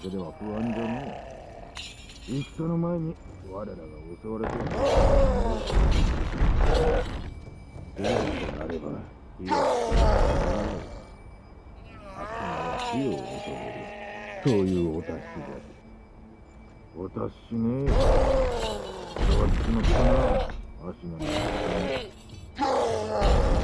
けでは不安じゃねえ戦の前に我らが襲われてるどうとなればい。や悪魔は死を求めるそうい。うお達しだお達しねえそれは血のったな足がな狼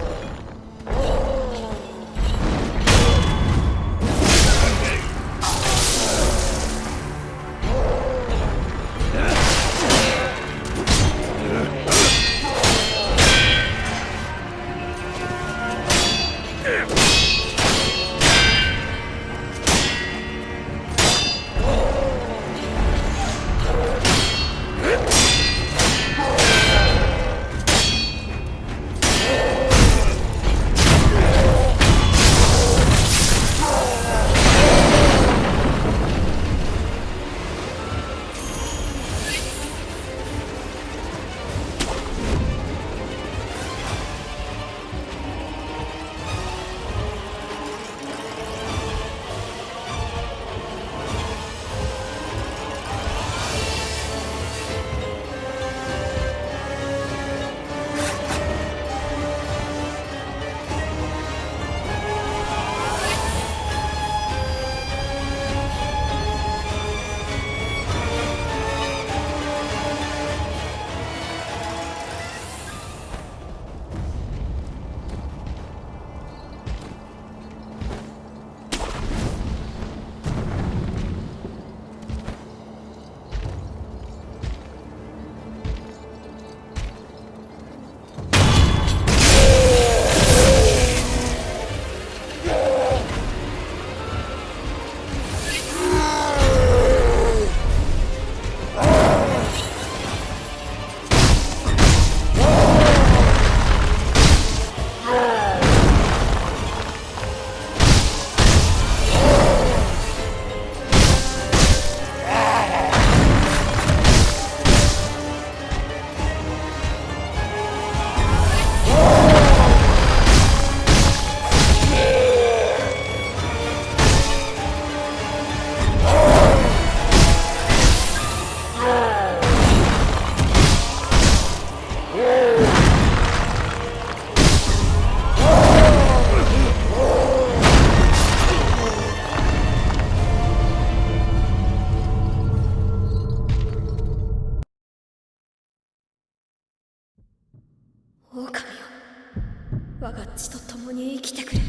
ちと共に生きてくれ。